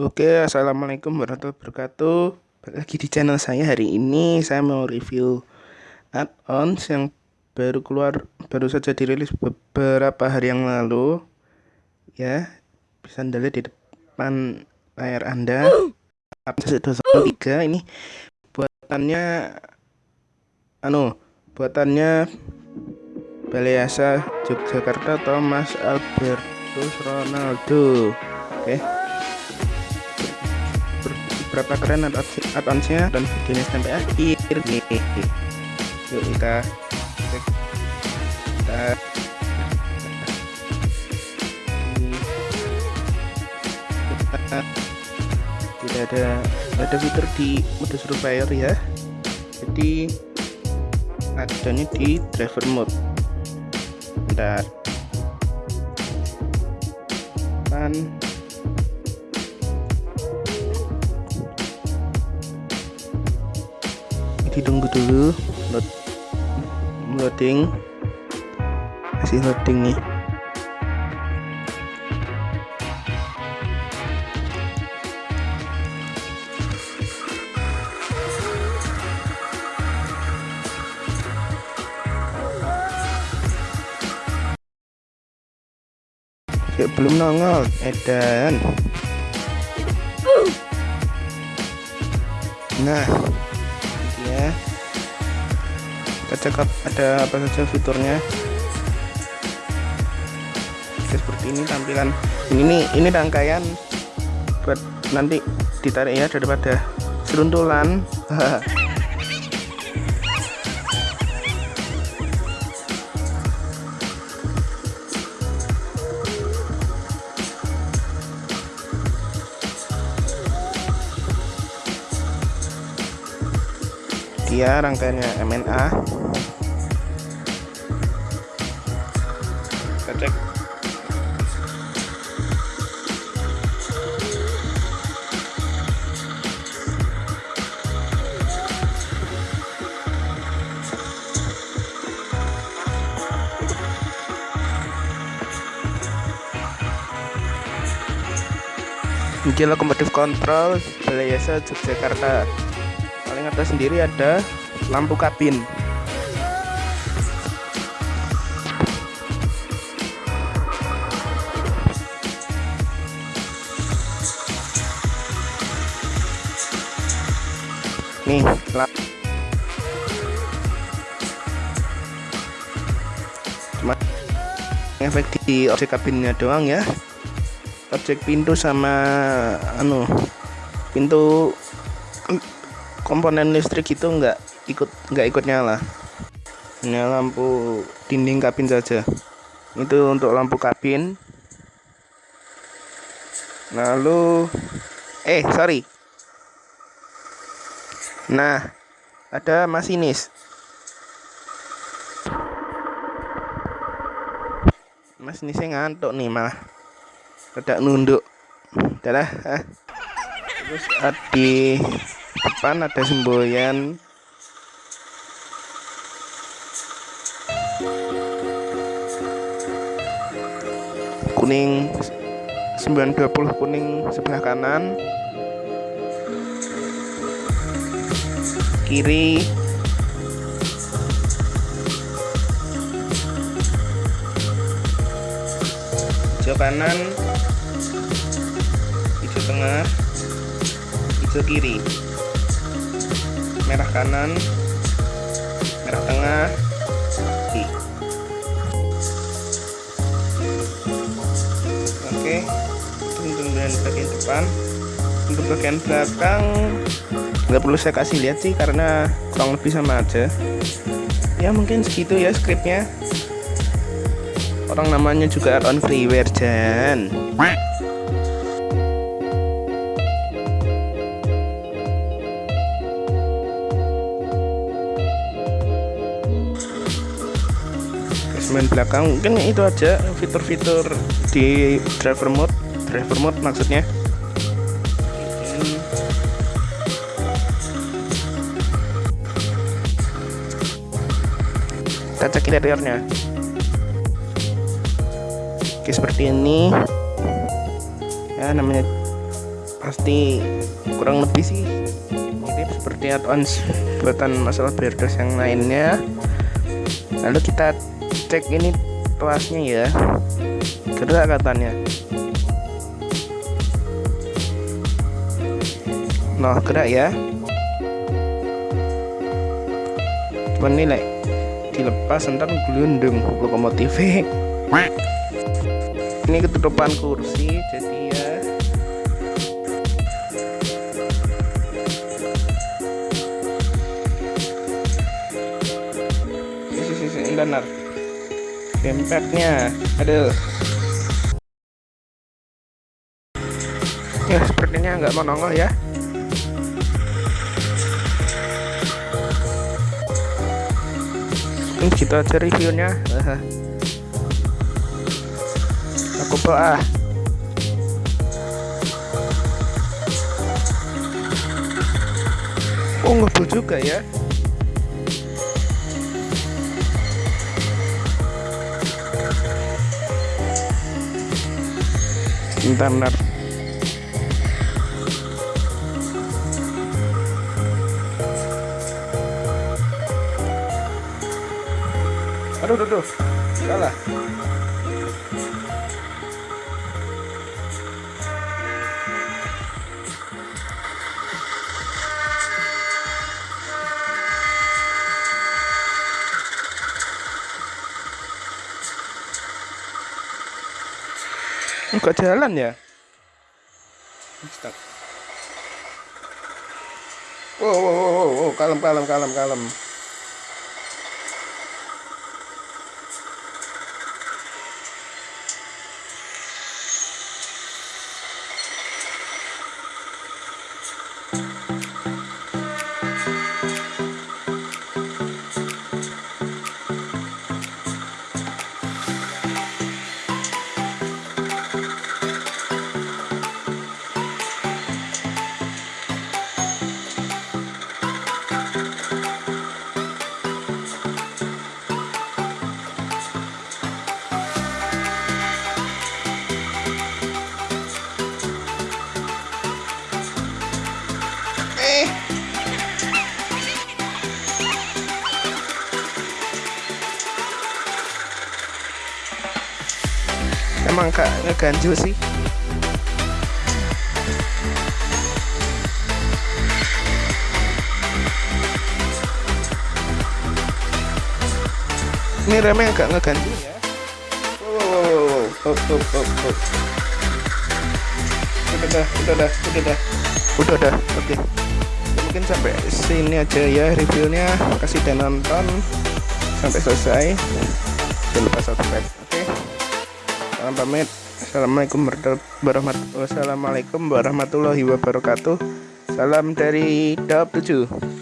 Oke, assalamualaikum warahmatullahi wabarakatuh. Balik lagi di channel saya hari ini saya mau review add-ons yang baru keluar, baru saja dirilis beberapa hari yang lalu. Ya, bisa anda lihat di depan layar anda. Add-ons 3 ini buatannya, anu, buatannya Baleasa Yogyakarta Thomas Albertus Ronaldo. Oke. Okay berapa keren add-onsnya dan videonya sampai akhir nih yuk kita kita tidak ada ada fitur di mode surveyor ya. Jadi adanya di driver mode. Bentar ditunggu dulu load loading masih loading nih. Ya, belum nongol edan. Nah ya. Kita cek ada apa saja fiturnya? Oke, seperti ini tampilan. Ini nih ini rangkaian buat nanti ditarik ya daripada seruntulan dia rangkaiannya MNA kita cek. Ini lokomotif kontrol Balai Yasa Yogyakarta atas sendiri ada lampu kabin. Nih cuma efek di objek kabinnya doang ya. Objek pintu sama anu pintu komponen listrik itu enggak ikut enggak ikut nyala. Ini lampu dinding kabin saja. Itu untuk lampu kabin. Lalu eh sorry. Nah ada masinis. Masinisnya ngantuk nih malah. Tidak nunduk. Udah terus di depan ada semboyan? Kuning 920 kuning sebelah kanan. Kiri. Hijau kanan. Hijau tengah. Hijau kiri merah kanan. Merah tengah. Oke. Untuk bagian depan. Untuk bagian belakang nggak perlu saya kasih lihat sih karena kurang lebih sama aja. Ya mungkin segitu ya scriptnya. Orang namanya juga on freeware Jan main belakang. Mungkin itu aja fitur-fitur di driver mode. Driver mode maksudnya. Kita cek interiornya. Oke seperti ini. Ya namanya pasti kurang lebih sih mirip seperti add-ons buatan masalah Berdos yang lainnya. Lalu kita cek ini tuasnya ya. Gerak katanya nah gerak ya. Cuman nilai dilepas ntar gelundung lokomotif. Ini ketutupan kursi jadi ya. Benar dempetnya aduh ya sepertinya nggak mau nongol ya. Ini gitu aja reviewnya. Aku ah oh ngebul juga ya bentar bentar aduh aduh, aduh. salah Enggak jalan ya? Wow, wow, wow, wow, kalem, kalem, kalem, kalem. Emang kak ngeganjil sih. Ini remnya agak ngeganjil ya? Wow wow wow wow wow. Wow wow udah dah udah dah udah dah. Udah dah oke. Okay. mungkin sampai sini aja ya reviewnya. Kasih dan nonton. Sampai selesai. Jangan lupa subscribe? Salam pamit. Assalamualaikum warahmatullahi wabarakatuh. Salam dari Dap 7